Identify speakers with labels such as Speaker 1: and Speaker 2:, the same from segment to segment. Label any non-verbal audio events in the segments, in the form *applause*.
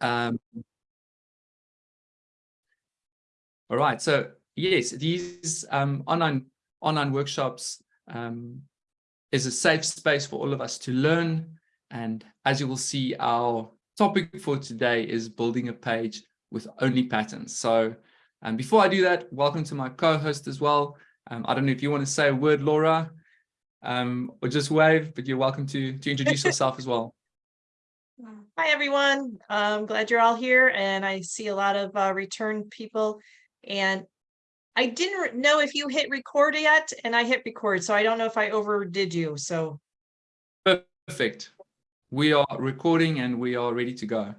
Speaker 1: Um, all right, so yes, these um, online online workshops um, is a safe space for all of us to learn. And as you will see, our topic for today is building a page with only patterns. So um, before I do that, welcome to my co-host as well. Um, I don't know if you want to say a word, Laura, um, or just wave, but you're welcome to, to introduce *laughs* yourself as well.
Speaker 2: Hi, everyone. I'm glad you're all here and I see a lot of uh, return people. And I didn't know if you hit record yet and I hit record, so I don't know if I overdid you. So
Speaker 1: perfect. We are recording and we are ready to go.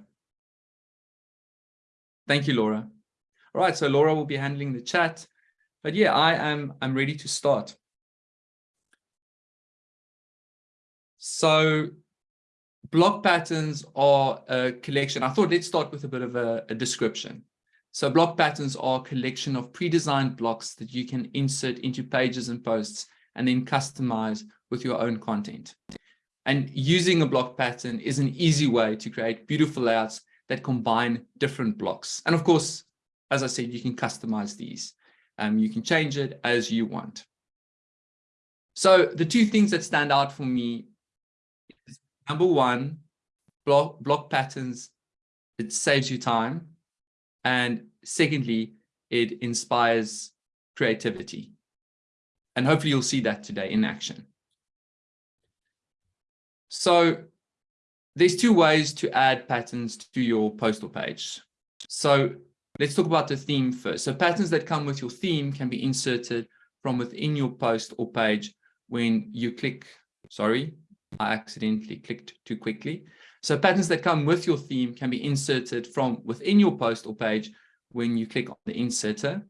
Speaker 1: Thank you, Laura. All right, so Laura will be handling the chat. But yeah, I am I'm ready to start. So block patterns are a collection. I thought let's start with a bit of a, a description. So block patterns are a collection of pre-designed blocks that you can insert into pages and posts and then customize with your own content. And using a block pattern is an easy way to create beautiful layouts that combine different blocks. And of course, as I said, you can customize these. Um, you can change it as you want. So the two things that stand out for me number one, block, block patterns, it saves you time. And secondly, it inspires creativity. And hopefully you'll see that today in action. So there's two ways to add patterns to your postal page. So let's talk about the theme first. So patterns that come with your theme can be inserted from within your post or page when you click, sorry, I accidentally clicked too quickly. So patterns that come with your theme can be inserted from within your post or page when you click on the inserter,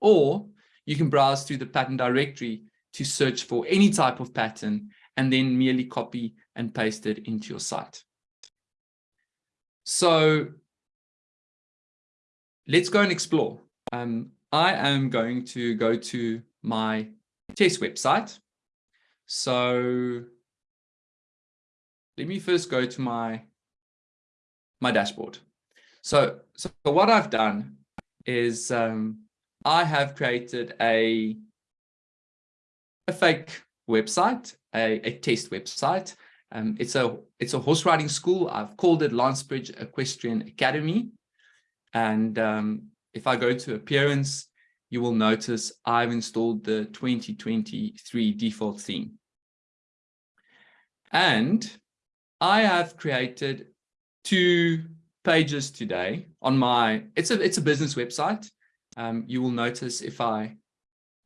Speaker 1: or you can browse through the pattern directory to search for any type of pattern and then merely copy and paste it into your site. So let's go and explore. Um, I am going to go to my test website. So let me first go to my my dashboard. So, so what I've done is um, I have created a a fake website, a, a test website. Um, it's a it's a horse riding school. I've called it Lancebridge Equestrian Academy. And um, if I go to appearance, you will notice I've installed the 2023 default theme. And I have created two pages today on my, it's a, it's a business website. Um, you will notice if I,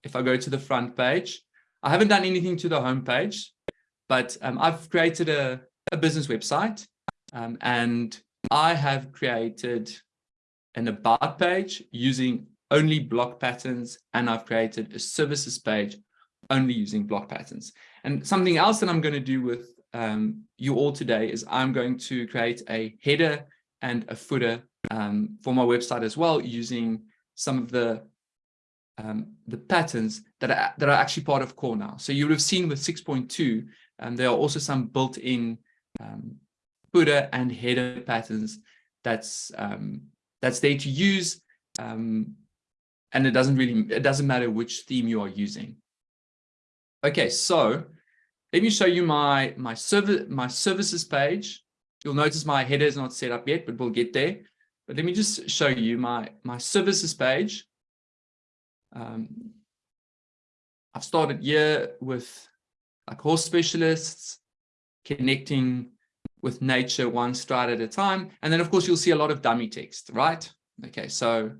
Speaker 1: if I go to the front page, I haven't done anything to the home page, but um, I've created a, a business website um, and I have created an about page using only block patterns and I've created a services page only using block patterns. And something else that I'm going to do with um, you all today is I'm going to create a header and a footer um, for my website as well using some of the um, the patterns that are, that are actually part of core now. So you would have seen with 6.2, and there are also some built-in um, footer and header patterns that's um, that's there to use. Um, and it doesn't really, it doesn't matter which theme you are using. Okay, so let me show you my, my, service, my services page. You'll notice my header is not set up yet, but we'll get there. But let me just show you my, my services page. Um, I've started here with like horse specialists, connecting with nature one stride at a time. And then of course, you'll see a lot of dummy text, right? Okay, so,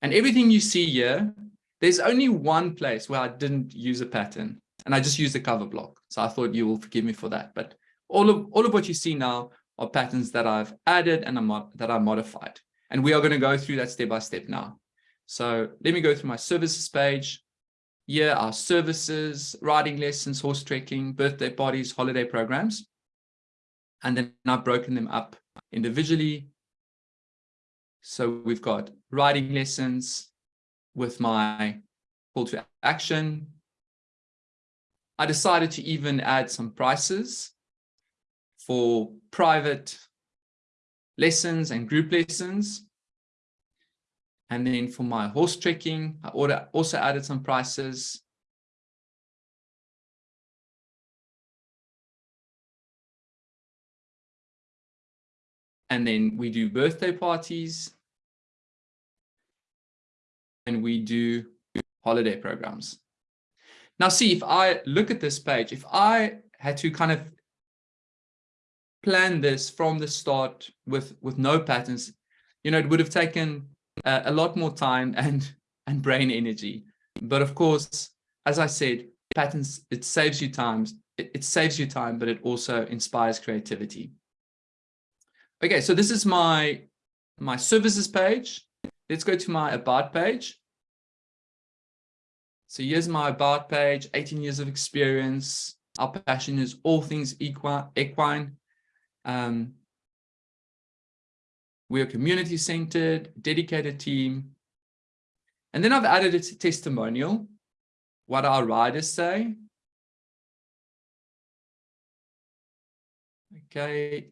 Speaker 1: and everything you see here, there's only one place where I didn't use a pattern and I just used the cover block. So I thought you will forgive me for that. But all of, all of what you see now are patterns that I've added and that I modified. And we are going to go through that step by step now. So let me go through my services page. Here are services, riding lessons, horse trekking, birthday parties, holiday programs. And then I've broken them up individually. So we've got riding lessons with my call to action, I decided to even add some prices for private lessons and group lessons. And then for my horse trekking, I also added some prices. And then we do birthday parties. And we do holiday programs. Now see, if I look at this page, if I had to kind of plan this from the start with, with no patterns, you know, it would have taken uh, a lot more time and, *laughs* and brain energy. But of course, as I said, patterns, it saves you time. It, it saves you time, but it also inspires creativity. Okay, so this is my, my services page. Let's go to my about page. So here's my about page, 18 years of experience. Our passion is all things equine. Um, we're community centered, dedicated team. And then I've added a testimonial, what our riders say. Okay.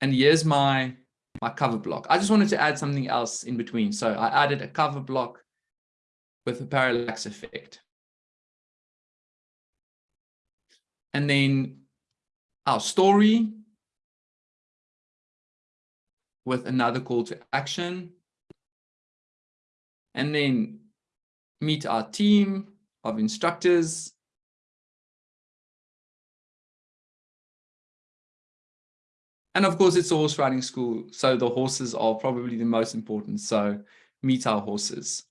Speaker 1: And here's my, my cover block. I just wanted to add something else in between. So I added a cover block with a parallax effect. And then our story with another call to action. And then meet our team of instructors. And of course, it's a horse riding school. So the horses are probably the most important. So meet our horses.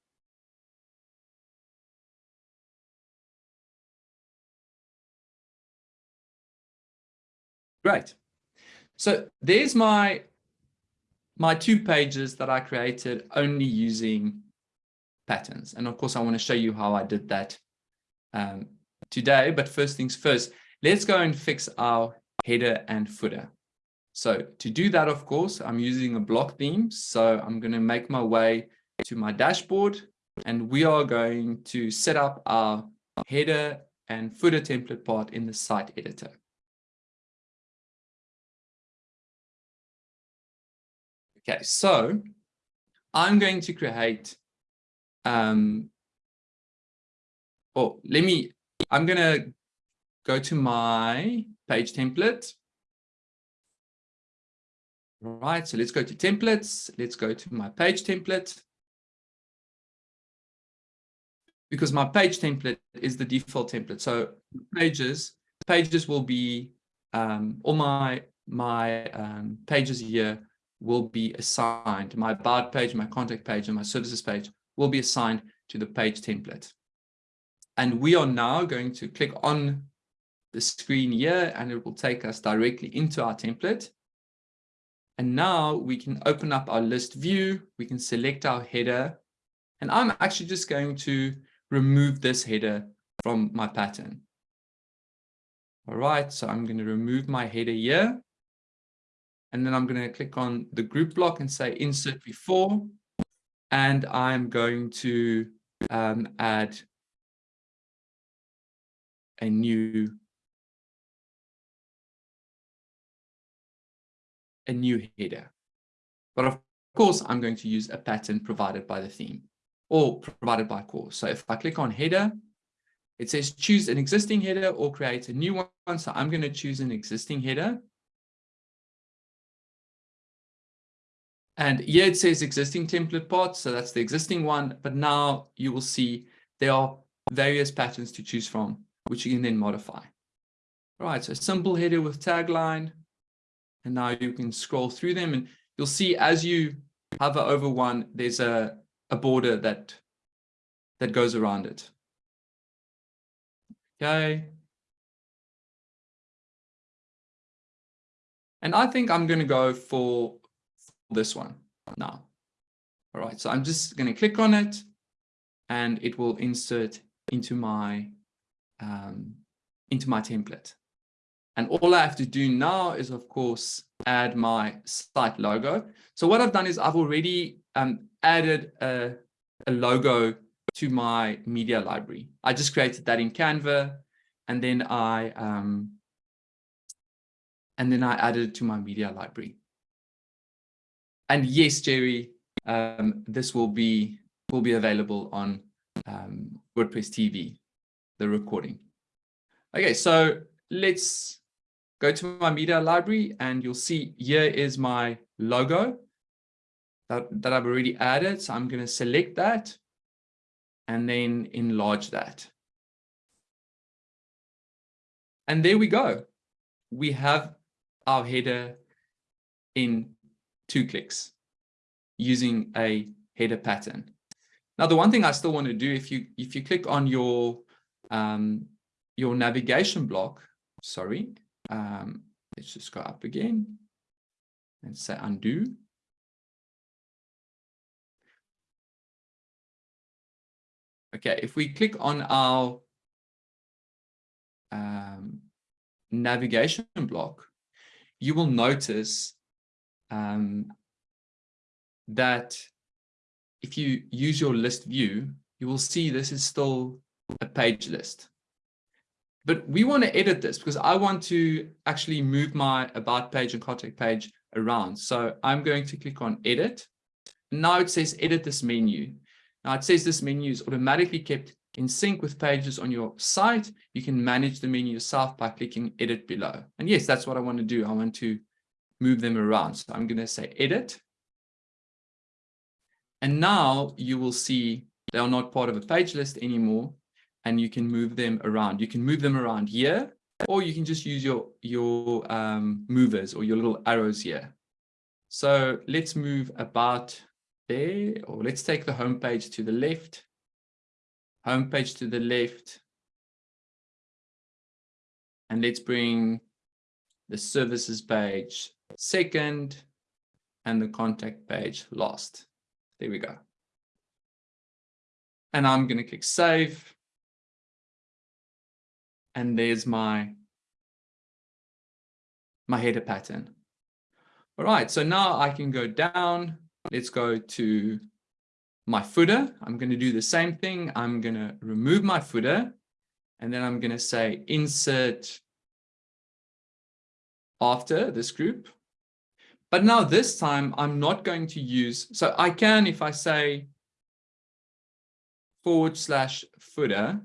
Speaker 1: Great. So there's my my two pages that I created only using patterns. And of course, I want to show you how I did that um, today. But first things first, let's go and fix our header and footer. So to do that, of course, I'm using a block theme. So I'm going to make my way to my dashboard and we are going to set up our header and footer template part in the site editor. Okay, so I'm going to create, um, oh, let me, I'm going to go to my page template. Right, so let's go to templates. Let's go to my page template. Because my page template is the default template. So pages, pages will be um, all my my um, pages here will be assigned. My about page, my contact page, and my services page will be assigned to the page template. And we are now going to click on the screen here and it will take us directly into our template. And now we can open up our list view. We can select our header. And I'm actually just going to remove this header from my pattern. All right, so I'm going to remove my header here. And then I'm going to click on the group block and say insert before. And I'm going to um, add a new a new header. But of course, I'm going to use a pattern provided by the theme or provided by course. So if I click on header, it says choose an existing header or create a new one. So I'm going to choose an existing header. And here it says existing template part. So that's the existing one. But now you will see there are various patterns to choose from, which you can then modify. All right, so simple header with tagline. And now you can scroll through them and you'll see as you hover over one, there's a, a border that, that goes around it. Okay. And I think I'm going to go for this one now. All right, so I'm just going to click on it and it will insert into my um, into my template. And all I have to do now is, of course, add my site logo. So what I've done is I've already um, added a, a logo to my media library. I just created that in Canva and then I um, and then I added it to my media library. And yes, Jerry, um, this will be will be available on um, WordPress TV, the recording. Okay, so let's go to my media library and you'll see here is my logo that, that I've already added. So I'm going to select that and then enlarge that. And there we go. We have our header in two clicks using a header pattern. Now, the one thing I still want to do, if you if you click on your um, your navigation block, sorry, um, let's just go up again and say undo. Okay, if we click on our um, navigation block, you will notice um, that if you use your list view, you will see this is still a page list. But we want to edit this because I want to actually move my about page and contact page around. So I'm going to click on edit. Now it says edit this menu. Now it says this menu is automatically kept in sync with pages on your site. You can manage the menu yourself by clicking edit below. And yes, that's what I want to do. I want to move them around. So I'm going to say edit. And now you will see they are not part of a page list anymore and you can move them around. You can move them around here, or you can just use your, your um, movers or your little arrows here. So let's move about there, or let's take the home page to the left, home page to the left, and let's bring the services page second and the contact page last. There we go. And I'm going to click save and there's my my header pattern. All right, so now I can go down. Let's go to my footer. I'm going to do the same thing. I'm going to remove my footer and then I'm going to say insert after this group. But now this time I'm not going to use, so I can, if I say forward slash footer,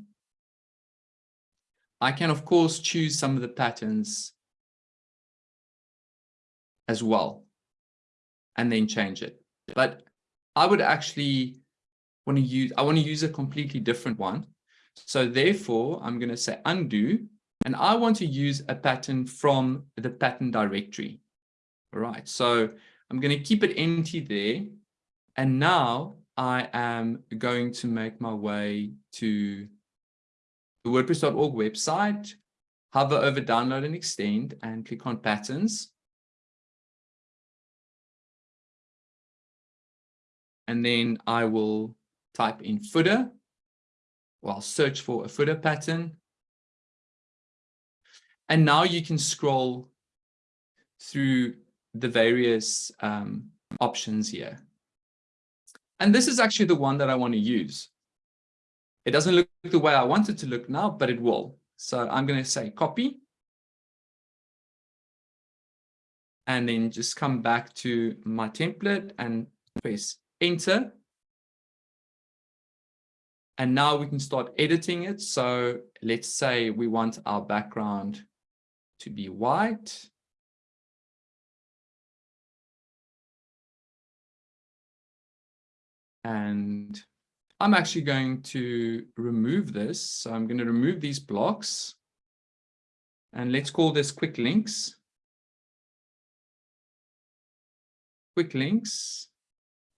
Speaker 1: I can, of course, choose some of the patterns as well and then change it. But I would actually want to use, I want to use a completely different one. So therefore, I'm going to say undo, and I want to use a pattern from the pattern directory. All right, so I'm going to keep it empty there. And now I am going to make my way to the WordPress.org website, hover over download and extend and click on patterns. And then I will type in footer. Well, search for a footer pattern. And now you can scroll through the various um, options here. And this is actually the one that I want to use. It doesn't look the way I want it to look now, but it will. So I'm going to say copy. And then just come back to my template and press enter. And now we can start editing it. So let's say we want our background to be white. And I'm actually going to remove this. So I'm going to remove these blocks. And let's call this quick links. Quick links.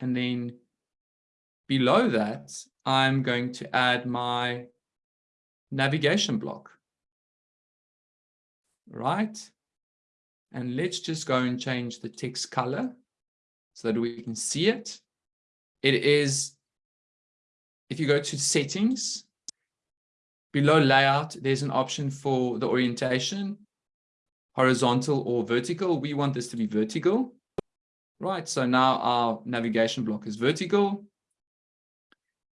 Speaker 1: And then below that, I'm going to add my navigation block. Right. And let's just go and change the text color so that we can see it. It is if you go to settings, below layout, there's an option for the orientation, horizontal or vertical. We want this to be vertical. Right, so now our navigation block is vertical.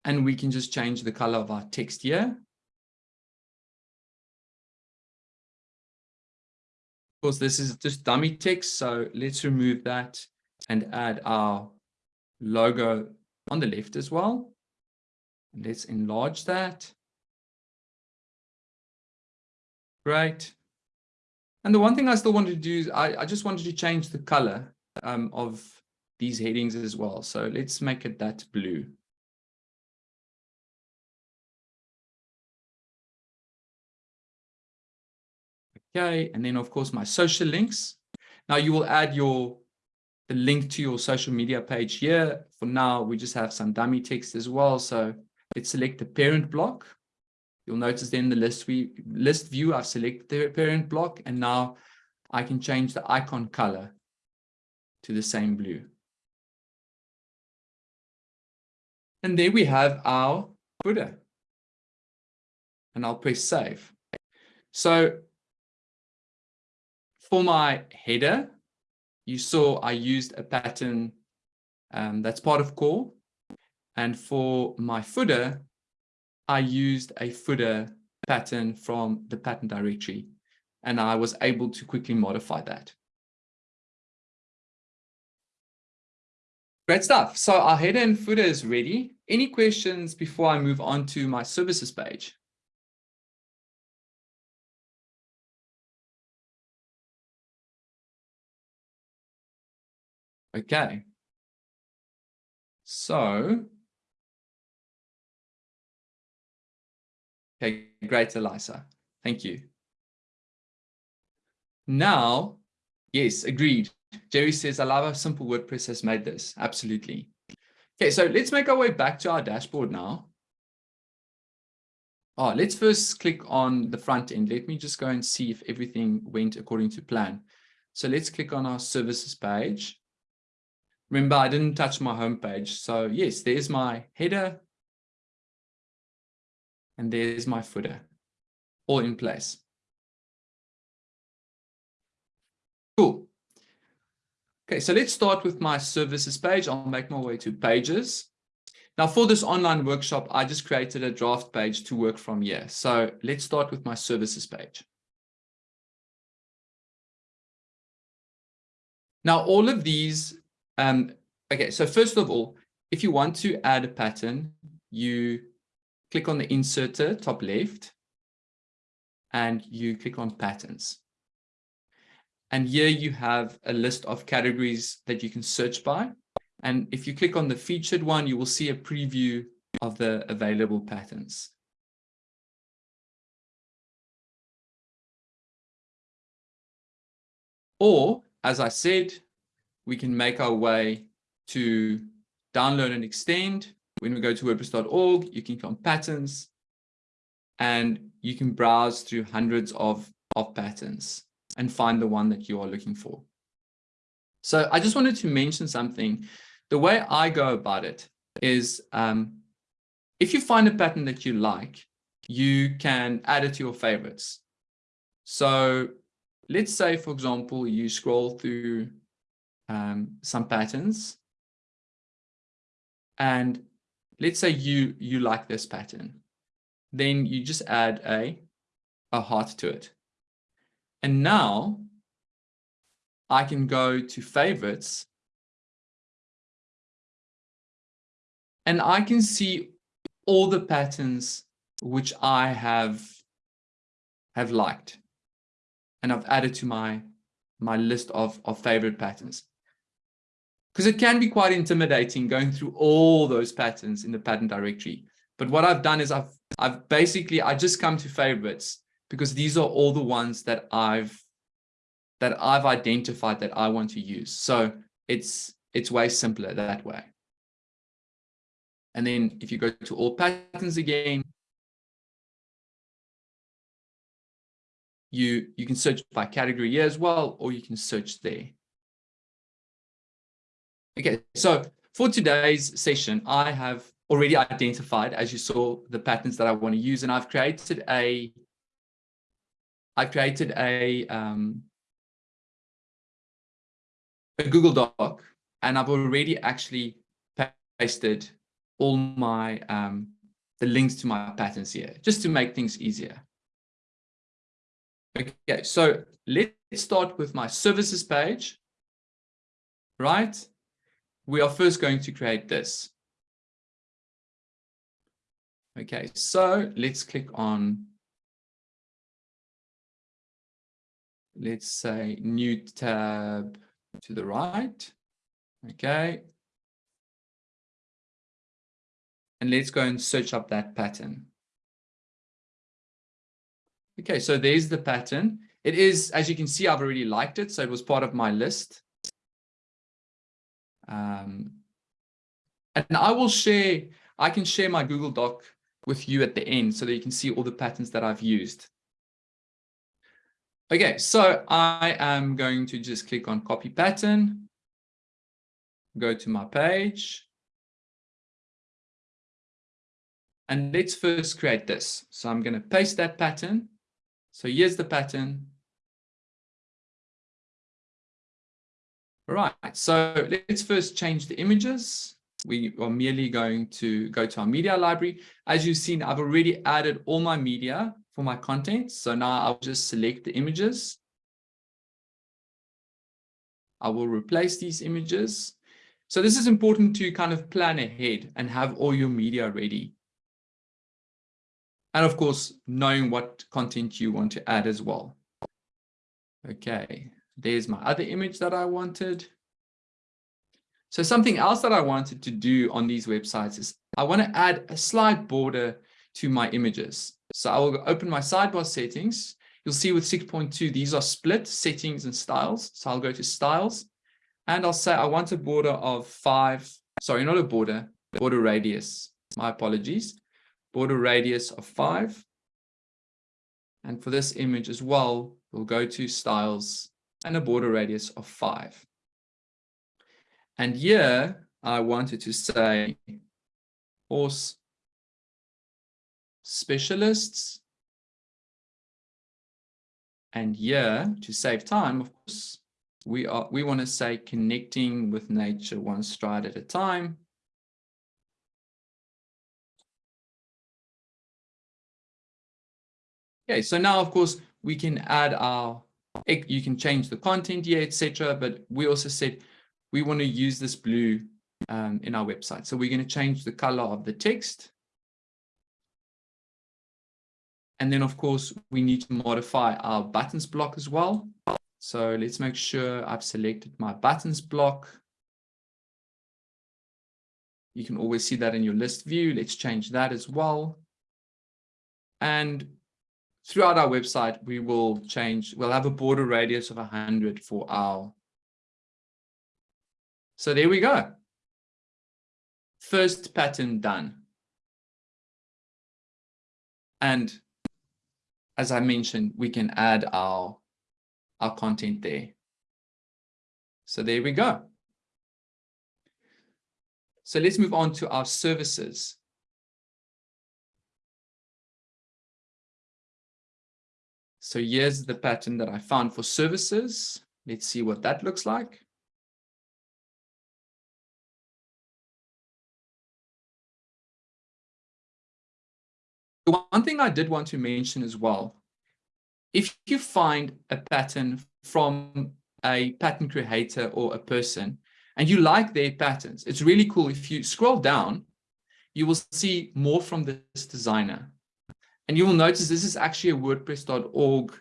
Speaker 1: And we can just change the color of our text here. Of course, this is just dummy text, so let's remove that and add our logo on the left as well. Let's enlarge that. Great. And the one thing I still wanted to do is I, I just wanted to change the color um, of these headings as well. So let's make it that blue. Okay, and then of course my social links. Now you will add your the link to your social media page here. For now, we just have some dummy text as well. So let's select the parent block. You'll notice then the list we list view, I've selected the parent block, and now I can change the icon color to the same blue. And there we have our footer. And I'll press save. So for my header, you saw I used a pattern um, that's part of core. And for my footer, I used a footer pattern from the pattern directory, and I was able to quickly modify that. Great stuff. So our header and footer is ready. Any questions before I move on to my services page? Okay. So, okay, great, Elisa. Thank you. Now, yes, agreed. Jerry says, I love simple WordPress has made this. Absolutely. Okay, so let's make our way back to our dashboard now. Oh, let's first click on the front end. Let me just go and see if everything went according to plan. So let's click on our services page. Remember, I didn't touch my home page. So yes, there's my header. And there's my footer, all in place. Cool. Okay, so let's start with my services page. I'll make my way to pages. Now for this online workshop, I just created a draft page to work from here. So let's start with my services page. Now all of these um, okay, so first of all, if you want to add a pattern, you click on the inserter top left and you click on patterns. And here you have a list of categories that you can search by. And if you click on the featured one, you will see a preview of the available patterns. Or, as I said, we can make our way to download and extend. When we go to WordPress.org, you can click on patterns and you can browse through hundreds of, of patterns and find the one that you are looking for. So I just wanted to mention something. The way I go about it is um, if you find a pattern that you like, you can add it to your favorites. So let's say, for example, you scroll through um, some patterns. And let's say you, you like this pattern. Then you just add a, a heart to it. And now I can go to favorites and I can see all the patterns which I have have liked and I've added to my my list of, of favorite patterns because it can be quite intimidating going through all those patterns in the pattern directory. But what I've done is I've, I've basically, I just come to favorites because these are all the ones that I've, that I've identified that I want to use. So it's, it's way simpler that way. And then if you go to all patterns again, you, you can search by category here as well, or you can search there. Okay, so for today's session, I have already identified, as you saw, the patterns that I want to use, and I've created a, I've created a, um, a Google Doc, and I've already actually pasted all my, um, the links to my patterns here, just to make things easier. Okay, so let's start with my services page, right? We are first going to create this. Okay, so let's click on, let's say new tab to the right. Okay. And let's go and search up that pattern. Okay, so there's the pattern. It is, as you can see, I've already liked it. So it was part of my list. Um, and I will share, I can share my Google Doc with you at the end so that you can see all the patterns that I've used. Okay, so I am going to just click on copy pattern, go to my page. And let's first create this. So I'm going to paste that pattern. So here's the pattern. All right, so let's first change the images. We are merely going to go to our media library. As you've seen, I've already added all my media for my content. So now I'll just select the images. I will replace these images. So this is important to kind of plan ahead and have all your media ready. And of course, knowing what content you want to add as well. Okay, there's my other image that I wanted. So something else that I wanted to do on these websites is I want to add a slide border to my images. So I will open my sidebar settings. You'll see with 6.2, these are split settings and styles. So I'll go to styles and I'll say I want a border of five, sorry, not a border, border radius. My apologies. Border radius of five. And for this image as well, we'll go to styles and a border radius of five. And here I wanted to say horse specialists. And here to save time, of course, we are we want to say connecting with nature one stride at a time. Okay, so now of course we can add our you can change the content here, etc. But we also said we want to use this blue um, in our website. So we're going to change the color of the text. And then, of course, we need to modify our buttons block as well. So let's make sure I've selected my buttons block. You can always see that in your list view. Let's change that as well. And throughout our website, we will change, we'll have a border radius of 100 for our. So there we go. First pattern done. And as I mentioned, we can add our, our content there. So there we go. So let's move on to our services. So here's the pattern that I found for services. Let's see what that looks like. The one thing I did want to mention as well, if you find a pattern from a pattern creator or a person and you like their patterns, it's really cool. If you scroll down, you will see more from this designer. And you will notice this is actually a WordPress.org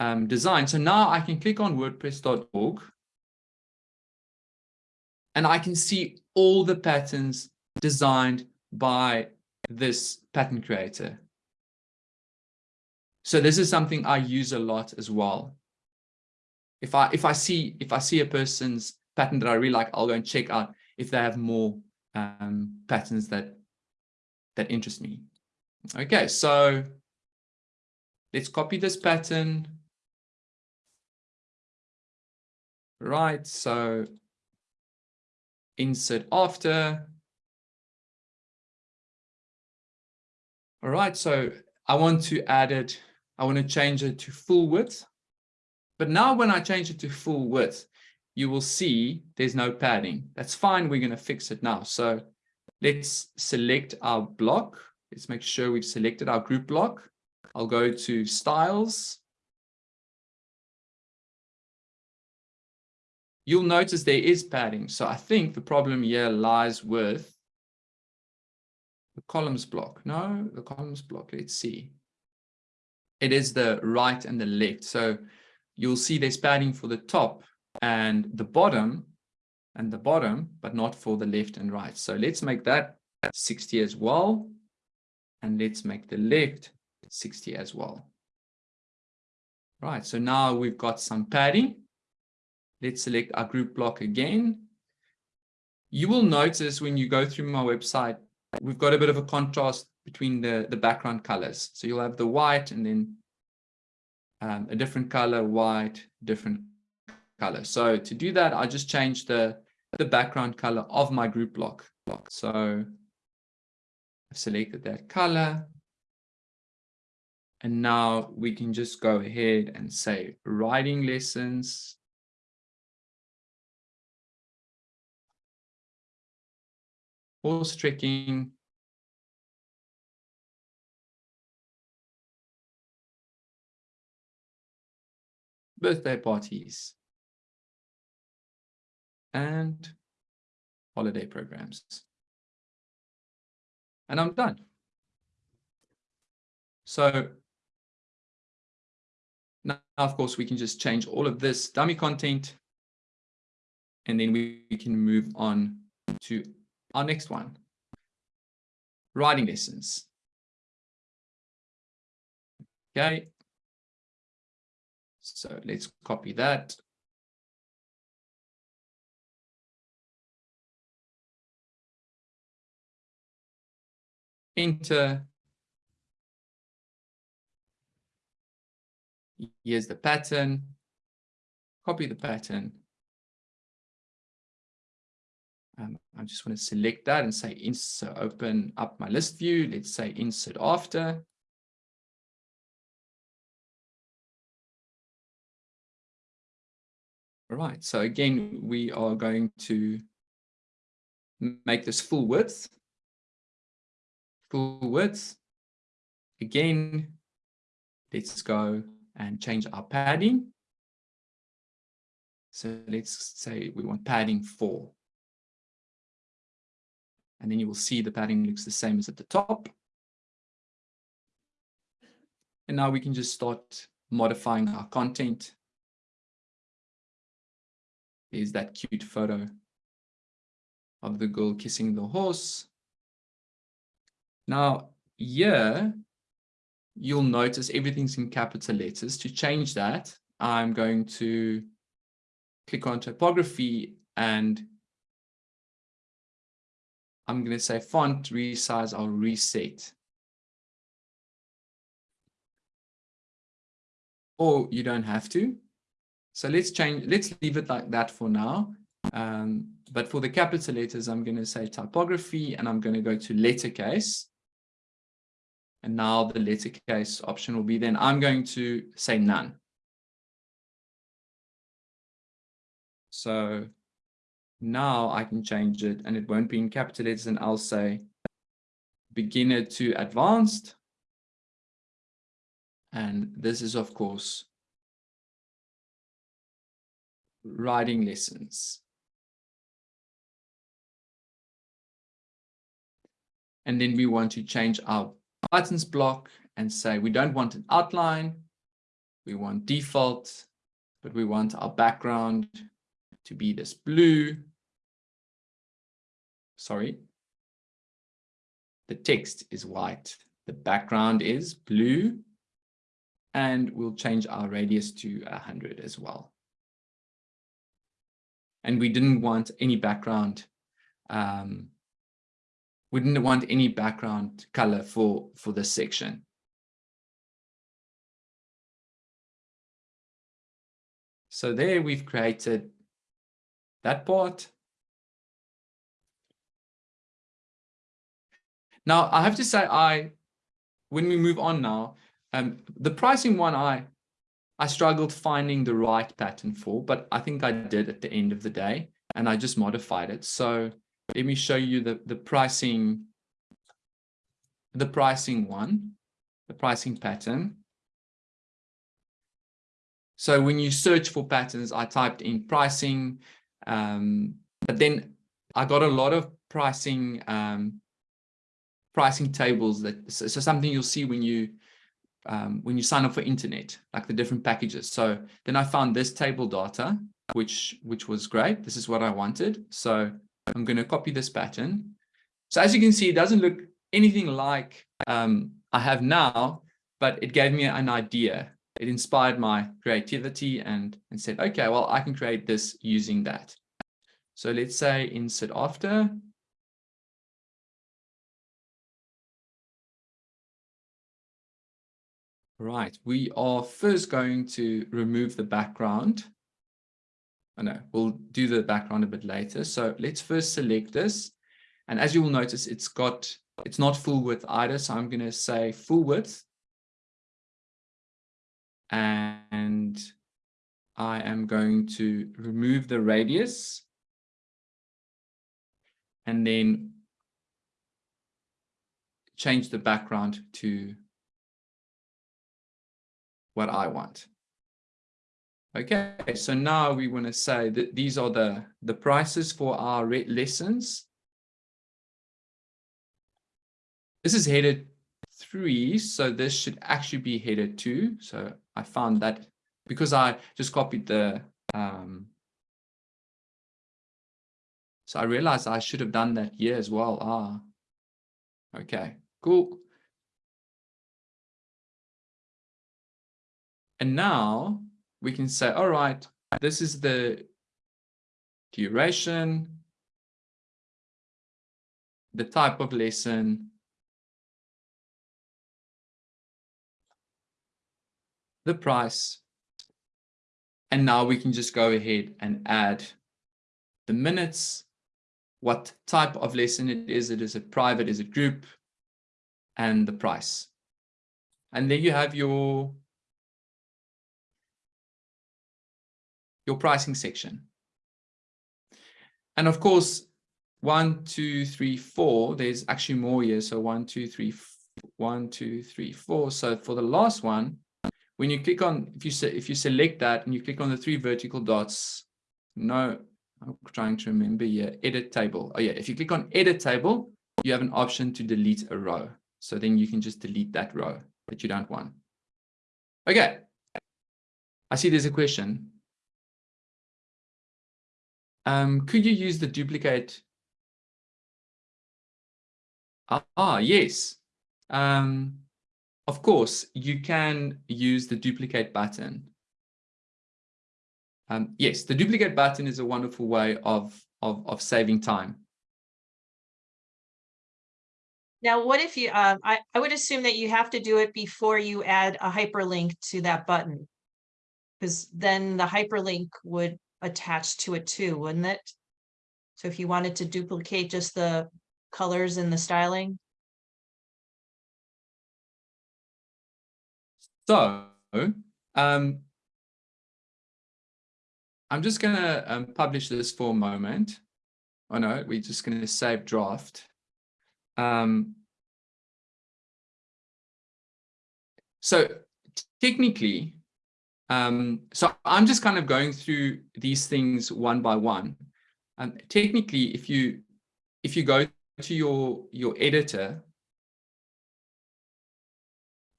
Speaker 1: um, design. So now I can click on WordPress.org and I can see all the patterns designed by this pattern creator. So this is something I use a lot as well. If I if I see if I see a person's pattern that I really like, I'll go and check out if they have more um, patterns that that interest me. Okay, so let's copy this pattern. Right, so insert after. All right, so I want to add it, I want to change it to full width. But now when I change it to full width, you will see there's no padding. That's fine, we're going to fix it now. So let's select our block Let's make sure we've selected our group block. I'll go to styles. you'll notice there is padding. So I think the problem here lies with the columns block. No, the columns block, let's see. It is the right and the left. So you'll see there's padding for the top and the bottom and the bottom, but not for the left and right. So let's make that 60 as well. And let's make the left 60 as well. Right, so now we've got some padding. Let's select our group block again. You will notice when you go through my website, we've got a bit of a contrast between the, the background colors. So you'll have the white and then um, a different color, white, different color. So to do that, I just change the, the background color of my group block. block. So I've selected that color. And now we can just go ahead and say writing lessons. Horse trekking. Birthday parties. And holiday programs. And I'm done. So now, of course, we can just change all of this dummy content. And then we, can move on to our next one. Writing lessons. Okay. So let's copy that. Enter Here's the pattern. Copy the pattern. Um, I just want to select that and say insert, open up my list view. Let's say insert after. All right, so again, we are going to make this full width. Full width. Again, let's go and change our padding. So let's say we want padding four. And then you will see the padding looks the same as at the top. And now we can just start modifying our content. There's that cute photo of the girl kissing the horse. Now, here, you'll notice everything's in capital letters. To change that, I'm going to click on typography and I'm going to say font resize, I'll reset. Or you don't have to. So let's change, let's leave it like that for now. Um, but for the capital letters, I'm going to say typography and I'm going to go to letter case. And now the letter case option will be then I'm going to say none. So now I can change it and it won't be in capital letters and I'll say beginner to advanced. And this is, of course, writing lessons. And then we want to change our buttons block and say we don't want an outline, we want default, but we want our background to be this blue. Sorry. The text is white, the background is blue, and we'll change our radius to 100 as well. And we didn't want any background um, we didn't want any background color for, for this section. So there we've created that part. Now I have to say I, when we move on now, um, the pricing one I, I struggled finding the right pattern for, but I think I did at the end of the day and I just modified it. So let me show you the, the pricing, the pricing one, the pricing pattern. So when you search for patterns, I typed in pricing Um, but then I got a lot of pricing um, pricing tables that so, so, something you'll see when you um, when you sign up for internet, like the different packages. So then I found this table data, which which was great. This is what I wanted. So I'm going to copy this pattern. So as you can see, it doesn't look anything like um, I have now, but it gave me an idea. It inspired my creativity and, and said, okay, well, I can create this using that. So let's say insert after. Right, we are first going to remove the background. I know we'll do the background a bit later. So let's first select this. And as you will notice, it's got, it's not full width either. So I'm going to say full width. And I am going to remove the radius. And then change the background to what I want. Okay, so now we want to say that these are the, the prices for our lessons. This is headed three, so this should actually be headed two. So I found that because I just copied the, um, so I realized I should have done that here as well. Ah, okay, cool. And now we can say, all right, this is the duration, the type of lesson, the price, and now we can just go ahead and add the minutes, what type of lesson it is. It is a private, is a group, and the price. And then you have your your pricing section. And of course, one, two, three, four, there's actually more here. So one, two, three, one, two, three, four. So for the last one, when you click on, if you if you select that and you click on the three vertical dots, no, I'm trying to remember here, edit table. Oh yeah, if you click on edit table, you have an option to delete a row. So then you can just delete that row that you don't want. Okay. I see there's a question. Um, could you use the duplicate? Ah, yes. Um, of course, you can use the duplicate button. Um, yes, the duplicate button is a wonderful way of, of, of saving time.
Speaker 2: Now, what if you, um, I, I would assume that you have to do it before you add a hyperlink to that button. Because then the hyperlink would attached to it too, wouldn't it? So if you wanted to duplicate just the colors and the styling.
Speaker 1: So, um, I'm just going to um, publish this for a moment. Oh no, we're just going to save draft. Um, so technically, um, so I'm just kind of going through these things one by one. Um, technically, if you if you go to your your editor,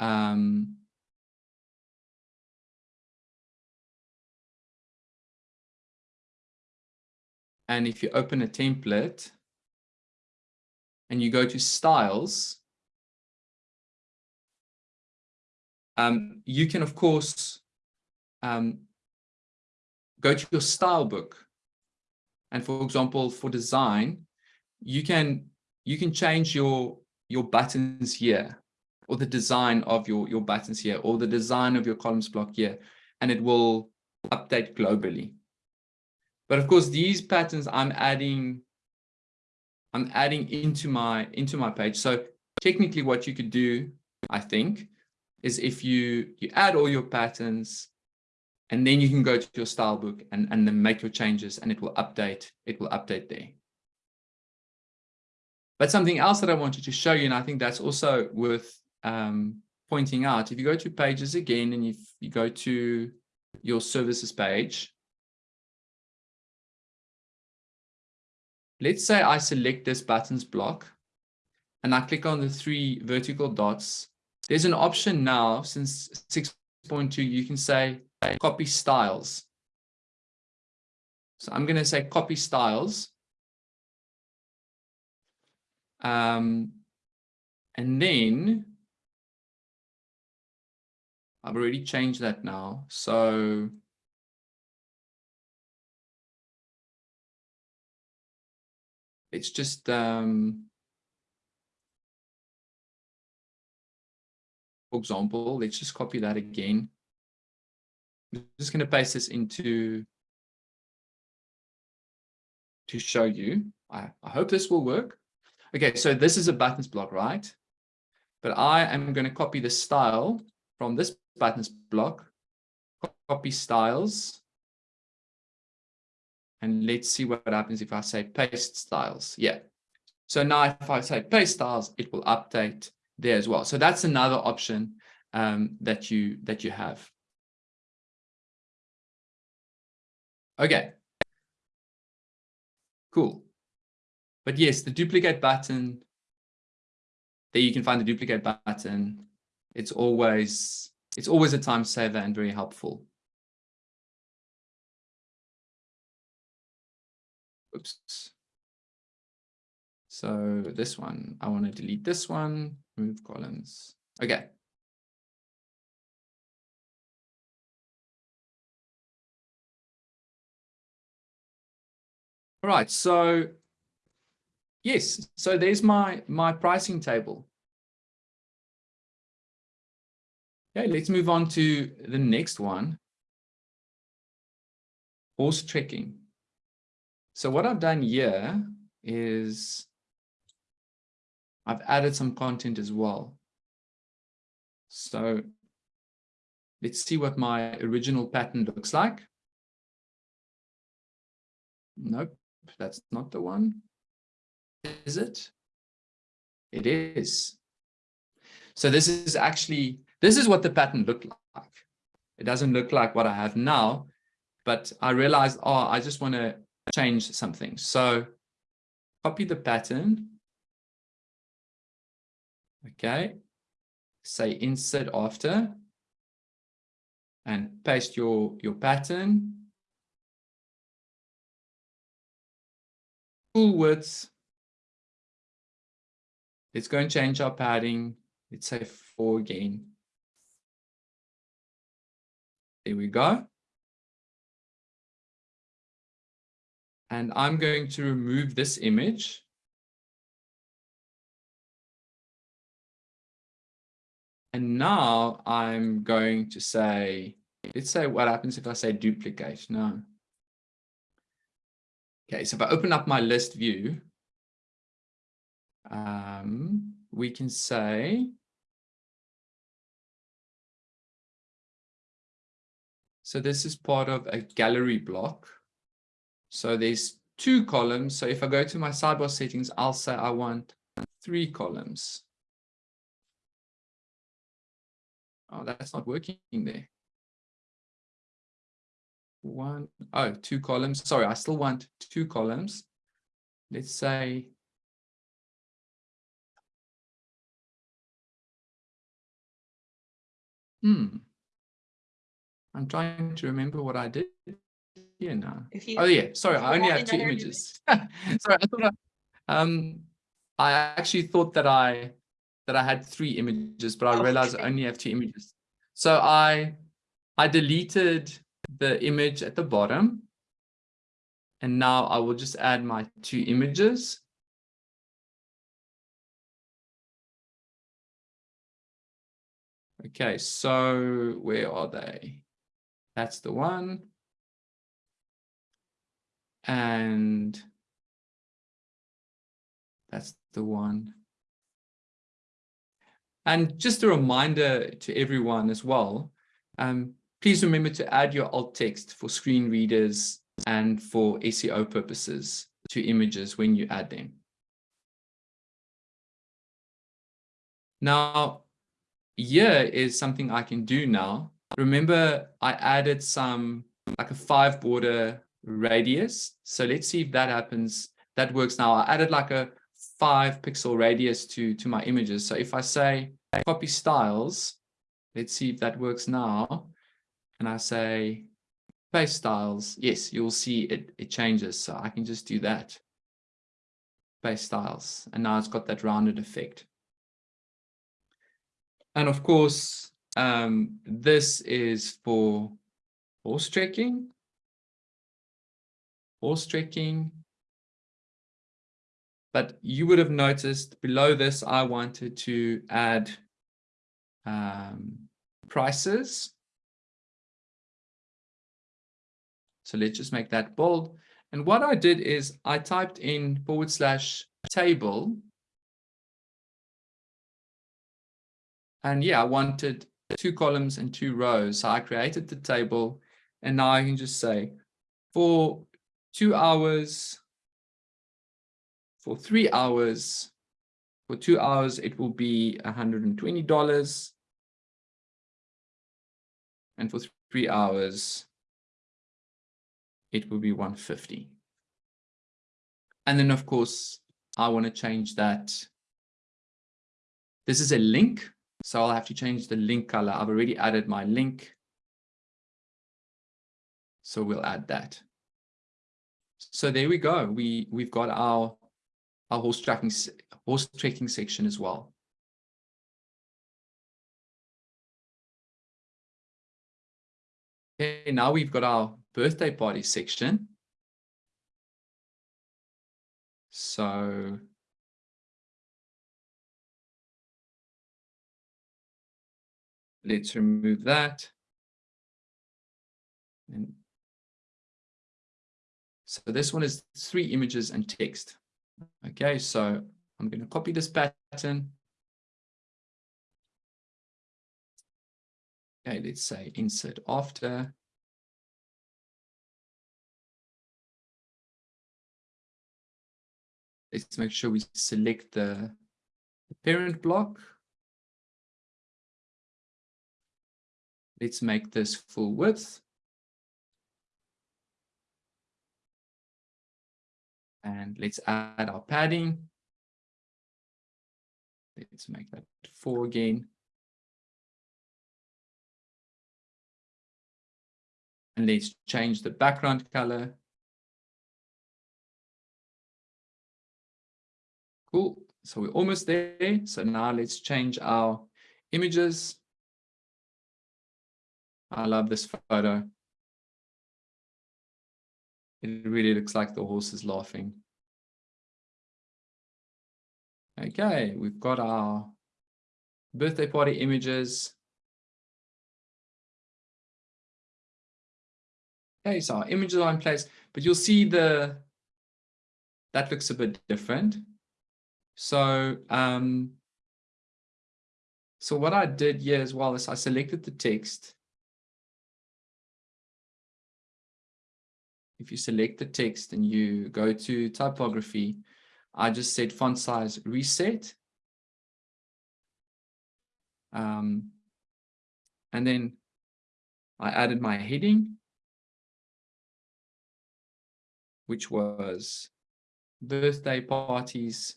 Speaker 1: um, and if you open a template and you go to styles, um, you can, of course, um, go to your style book. And for example, for design, you can you can change your your buttons here or the design of your your buttons here or the design of your columns block here and it will update globally but of course these patterns i'm adding i'm adding into my into my page so technically what you could do i think is if you you add all your patterns and then you can go to your style book and, and then make your changes and it will update, it will update there. But something else that I wanted to show you, and I think that's also worth um, pointing out, if you go to pages again and if you go to your services page, let's say I select this buttons block and I click on the three vertical dots. There's an option now since 6.2, you can say copy styles. So I'm going to say copy styles. Um, and then I've already changed that now. So it's just um, for example, let's just copy that again. I'm just going to paste this into to show you. I, I hope this will work. Okay, so this is a buttons block, right? But I am going to copy the style from this buttons block, copy styles. And let's see what happens if I say paste styles. Yeah. So now if I say paste styles, it will update there as well. So that's another option um, that you that you have. Okay. Cool. But yes, the duplicate button, there you can find the duplicate button. It's always, it's always a time saver and very helpful. Oops. So this one, I want to delete this one, remove columns. Okay. All right, so yes, so there's my, my pricing table. Okay, let's move on to the next one. Horse trekking. So what I've done here is I've added some content as well. So let's see what my original pattern looks like. Nope, that's not the one. Is it? It is. So this is actually, this is what the pattern looked like. It doesn't look like what I have now, but I realized, oh, I just want to change something. So copy the pattern. Okay. Say insert after and paste your, your pattern. Width Let's go and change our padding. Let's say four again. There we go. And I'm going to remove this image. And now I'm going to say, let's say what happens if I say duplicate. No. Okay, so if I open up my list view, um, we can say so this is part of a gallery block. So there's two columns. So if I go to my sidebar settings, I'll say I want three columns. Oh, that's not working there. One, oh, two columns. Sorry, I still want two columns. Let's say Hmm. I'm trying to remember what I did here now. You, oh yeah, sorry, I only have two images. *laughs* sorry, I thought I, um, I actually thought that I that I had three images, but I oh, realized okay. I only have two images. So I I deleted the image at the bottom. And now I will just add my two images. Okay, so where are they? That's the one. And that's the one. And just a reminder to everyone as well, um, please remember to add your alt text for screen readers and for SEO purposes to images when you add them. Now, here is something I can do now. Remember, I added some like a five border radius. So let's see if that happens. that works now. I added like a five pixel radius to, to my images. So if I say copy styles, let's see if that works now. And I say paste styles. Yes, you'll see it, it changes. So I can just do that. Paste styles. And now it's got that rounded effect. And of course, um, this is for horse trekking, horse trekking. But you would have noticed below this, I wanted to add um, prices. So let's just make that bold. And what I did is I typed in forward slash table. And yeah, I wanted two columns and two rows. So I created the table and now I can just say for two hours, for three hours, for two hours, it will be $120. And for three hours, it will be 150. And then, of course, I want to change that. This is a link, so I'll have to change the link color. I've already added my link. So we'll add that. So there we go. We, we've got our, our horse tracking, horse tracking section as well. Okay, now we've got our birthday party section. So let's remove that. And so this one is three images and text. Okay, so I'm going to copy this pattern. Okay, let's say insert after. Let's make sure we select the parent block. Let's make this full width. And let's add our padding. Let's make that four again. And let's change the background color. Cool. So we're almost there. So now let's change our images. I love this photo. It really looks like the horse is laughing. Okay, we've got our birthday party images. Okay, so our images are in place, but you'll see the that looks a bit different. So um, so what I did here as well is I selected the text if you select the text and you go to typography, I just said font size reset. Um, and then I added my heading, which was birthday parties.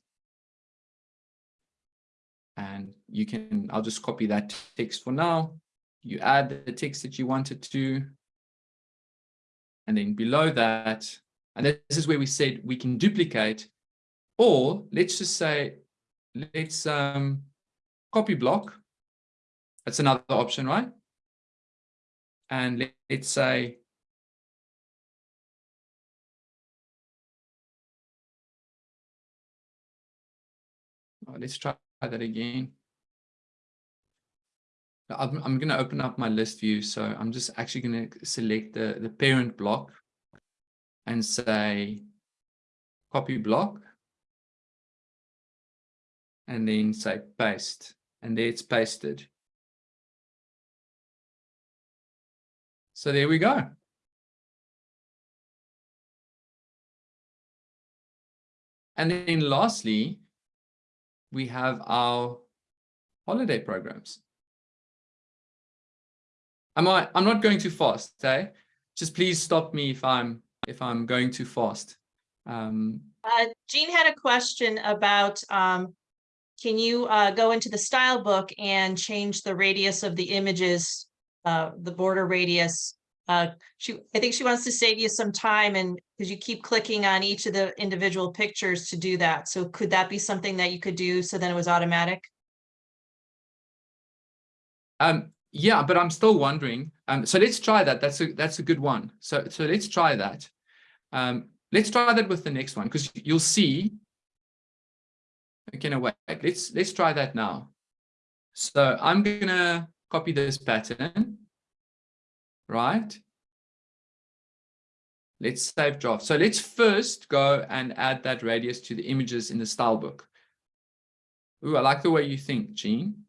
Speaker 1: And you can, I'll just copy that text for now. You add the text that you wanted to, and then below that, and this is where we said we can duplicate, or let's just say, let's um, copy block. That's another option, right? And let, let's say, oh, let's try that again. I'm, I'm going to open up my list view. So I'm just actually going to select the, the parent block and say copy block. And then say paste. And there it's pasted. So there we go. And then lastly, we have our holiday programs. Am I, I'm not going too fast, okay? Just please stop me if I'm, if I'm going too fast. Um,
Speaker 2: Uh, Jean had a question about, um, can you, uh, go into the style book and change the radius of the images, uh, the border radius? Uh, she, I think she wants to save you some time and, because you keep clicking on each of the individual pictures to do that. So could that be something that you could do so then it was automatic?
Speaker 1: Um, yeah, but I'm still wondering. Um, so let's try that. That's a that's a good one. So so let's try that. Um, let's try that with the next one because you'll see. Okay, no wait. Let's let's try that now. So I'm gonna copy this pattern, right? Let's save draft. So let's first go and add that radius to the images in the style book. Ooh, I like the way you think, Jean.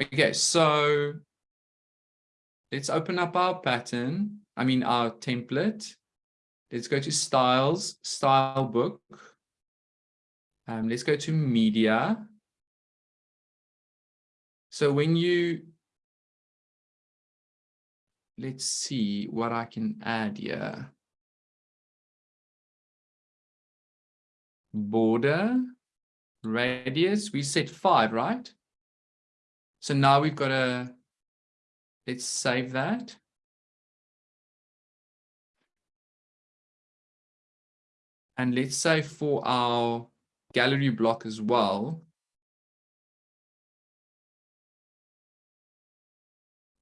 Speaker 1: Okay, so let's open up our pattern. I mean, our template. Let's go to styles, style book. Um, let's go to media. So when you, let's see what I can add here. Border, radius, we set five, right? So now we've got a, let's save that. And let's say for our gallery block as well,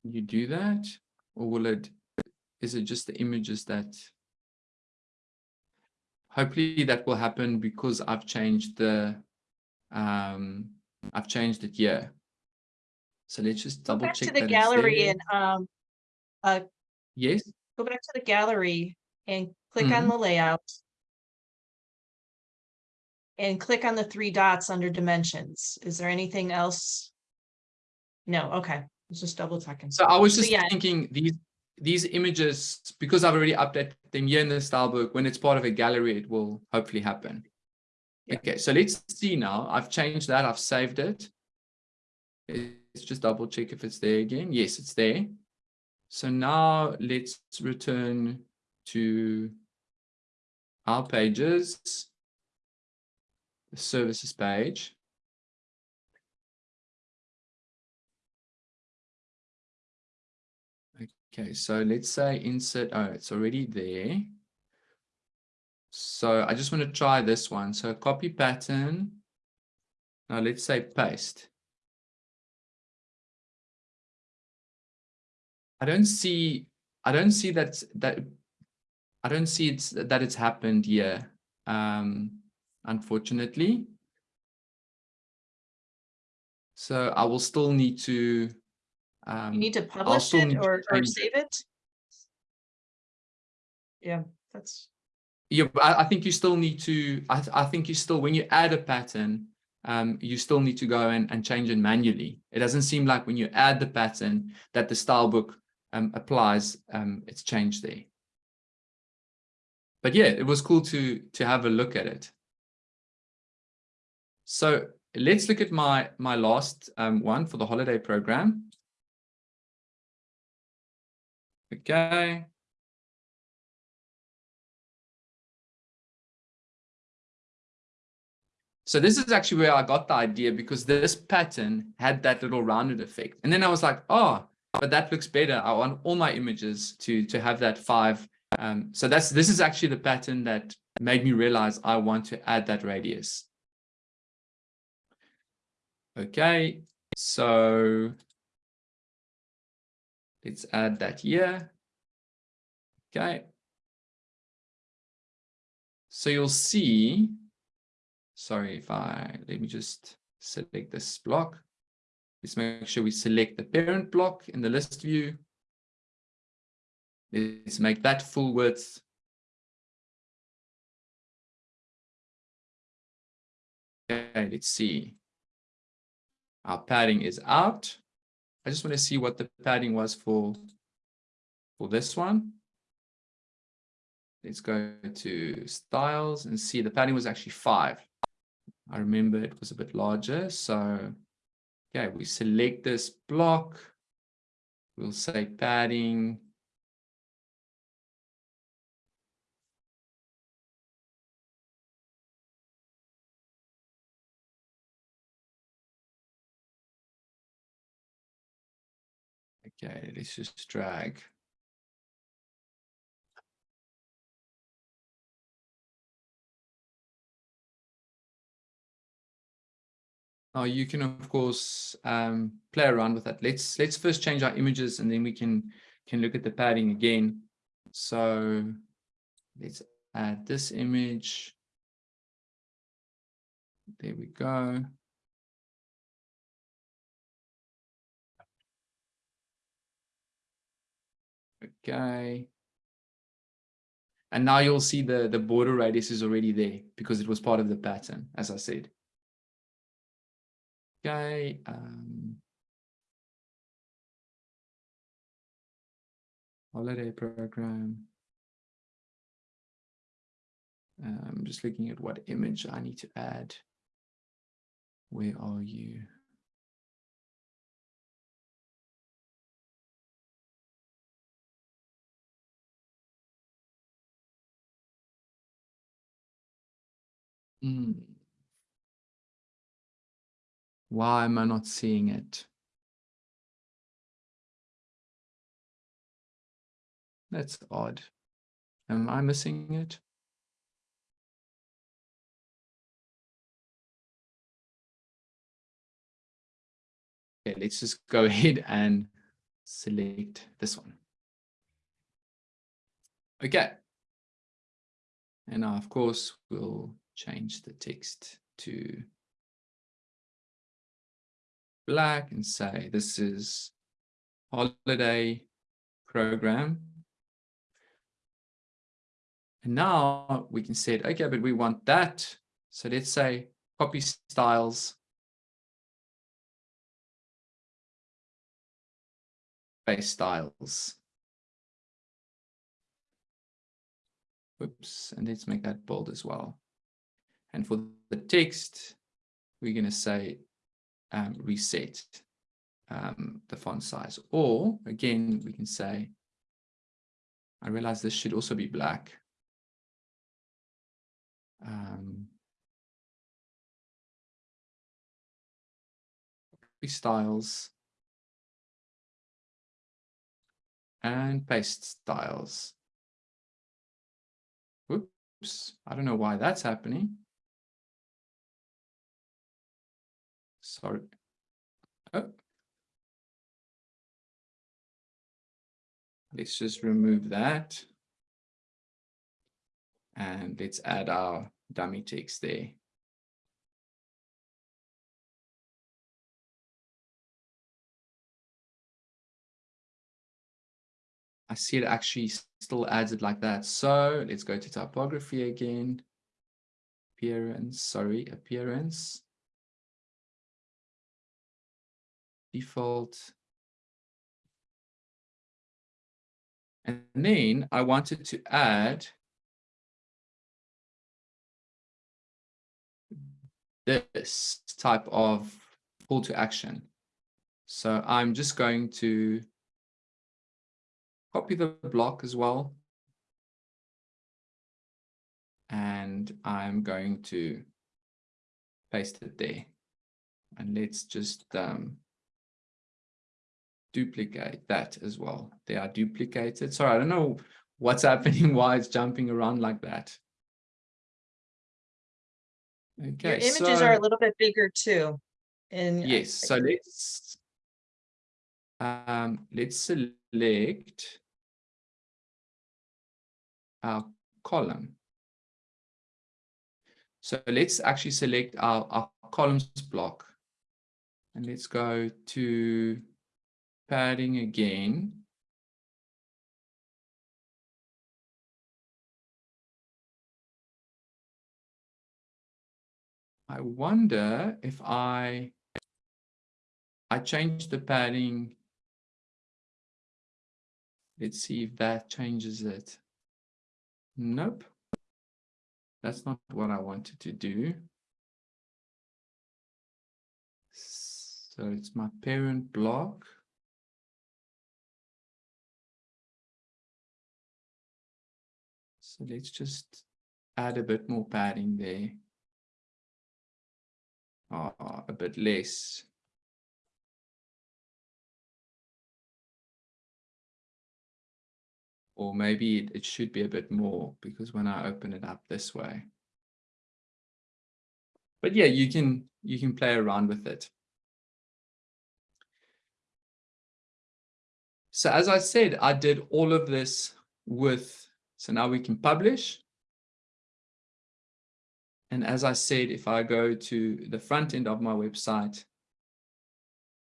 Speaker 1: you do that or will it, is it just the images that, hopefully that will happen because I've changed the, um, I've changed it here. So let's just
Speaker 2: Go
Speaker 1: double
Speaker 2: back
Speaker 1: check
Speaker 2: to the gallery and, um, uh,
Speaker 1: Yes,
Speaker 2: go back to the gallery and click on the layout. And click on the three dots under dimensions. Is there anything else? No, okay, just double checking.
Speaker 1: so I was
Speaker 2: So
Speaker 1: just
Speaker 2: yeah.
Speaker 1: thinking these these images, because I've already updated them here in the style book, when it's part of a gallery, it will hopefully happen.
Speaker 2: Yeah.
Speaker 1: Okay, so let's see now. I've changed that, I've saved it. Let's just double check if it's there again. Yes, it's there. So now let's return to our pages, the services page. Okay, so let's say insert, oh, it's already there. So I just want to try this one. So copy pattern. Now let's say paste. I don't see, I don't see that, that, I don't see it's, that it's happened here, um, unfortunately. So I will still need to, um,
Speaker 2: You need to publish it or, or save it? Yeah, that's,
Speaker 1: Yeah, but I, I think you still need to, I, I think you still, when you add a pattern, um, you still need to go and, and change it manually. It doesn't seem like when you add the pattern that the style book um, applies, um, it's changed there. But yeah, it was cool to, to have a look at it. So let's look at my, my last um, one for the holiday program. Okay. So this is actually where I got the idea because this pattern had that little rounded effect. And then I was like, oh, but that looks better. I want all my images to, to have that five. Um, so that's this is actually the pattern that made me realize I want to add that radius. Okay, so let's add that here. Okay. So you'll see sorry if I, let me just select this block. Let's make sure we select the parent block in the list view. Let's make that full width. Okay, let's see. Our padding is out. I just want to see what the padding was for, for this one. Let's go to styles and see the padding was actually five. I remember it was a bit larger. So, okay, we select this block. We'll say padding. Okay, let's just drag. Oh, you can of course um, play around with that. Let's let's first change our images and then we can can look at the padding again. So let's add this image. There we go. Okay. And now you'll see the, the border radius is already there because it was part of the pattern, as I said. Okay. Um, holiday program. I'm just looking at what image I need to add. Where are you? Mm. Why am I not seeing it? That's odd. Am I missing it? Okay, let's just go *laughs* ahead and select this one. Okay. And now, of course, we'll change the text to black and say this is holiday program. And now we can say, okay, but we want that. So let's say copy styles. Paste styles. Whoops, and let's make that bold as well. And for the text, we're going to say um, reset um, the font size. Or again, we can say, I realize this should also be black. Um, styles and paste styles. Oops, I don't know why that's happening. Sorry. Oh. Let's just remove that. And let's add our dummy text there. I see it actually still adds it like that. So let's go to typography again. Appearance, sorry, appearance. Default. And then I wanted to add this type of call to action. So I'm just going to copy the block as well. And I'm going to paste it there. And let's just um, duplicate that as well. They are duplicated. Sorry, I don't know what's *laughs* happening, why it's jumping around like that. Okay,
Speaker 2: Your images
Speaker 1: so,
Speaker 2: are a little bit bigger too. And
Speaker 1: yes, so let's um, let's select our column. So let's actually select our, our columns block and let's go to padding again. I wonder if I, I change the padding. Let's see if that changes it. Nope. That's not what I wanted to do. So it's my parent block. So let's just add a bit more padding there. Oh, a bit less. Or maybe it, it should be a bit more because when I open it up this way. But yeah, you can you can play around with it. So as I said, I did all of this with, so now we can publish. And as I said, if I go to the front end of my website,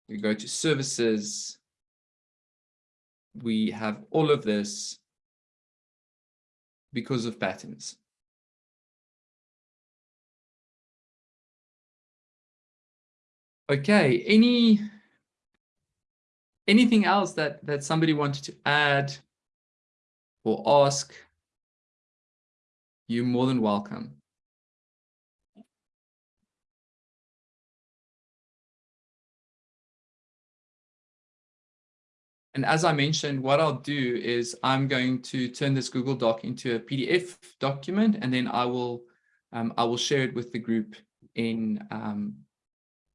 Speaker 1: we go to services, we have all of this because of patterns. Okay, any anything else that that somebody wanted to add or ask? You're more than welcome. And as I mentioned, what I'll do is I'm going to turn this Google Doc into a PDF document, and then I will um, I will share it with the group in. Um,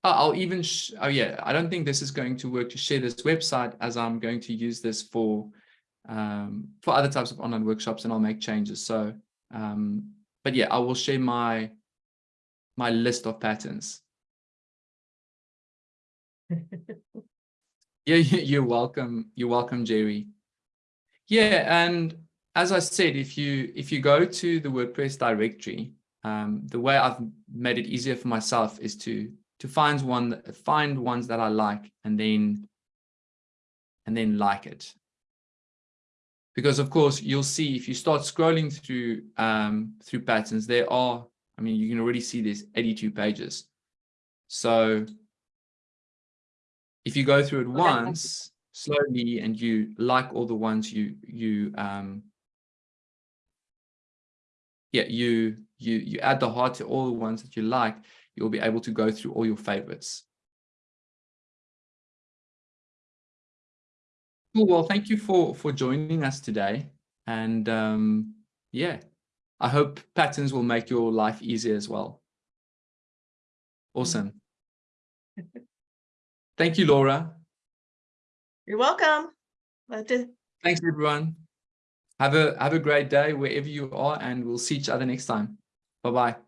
Speaker 1: I'll even oh yeah, I don't think this is going to work to share this website as I'm going to use this for um, for other types of online workshops, and I'll make changes. So, um, but yeah, I will share my my list of patterns. *laughs* Yeah, you're welcome. You're welcome, Jerry. Yeah, and as I said, if you if you go to the WordPress directory, um, the way I've made it easier for myself is to to find one find ones that I like and then and then like it. Because of course you'll see if you start scrolling through um, through patterns, there are, I mean, you can already see there's 82 pages. So if you go through it once slowly and you like all the ones you you um yeah you you you add the heart to all the ones that you like you'll be able to go through all your favorites cool well thank you for for joining us today and um yeah i hope patterns will make your life easier as well awesome *laughs* Thank you, Laura.
Speaker 2: You're welcome.
Speaker 1: Thanks, everyone. Have a have a great day wherever you are, and we'll see each other next time. Bye-bye.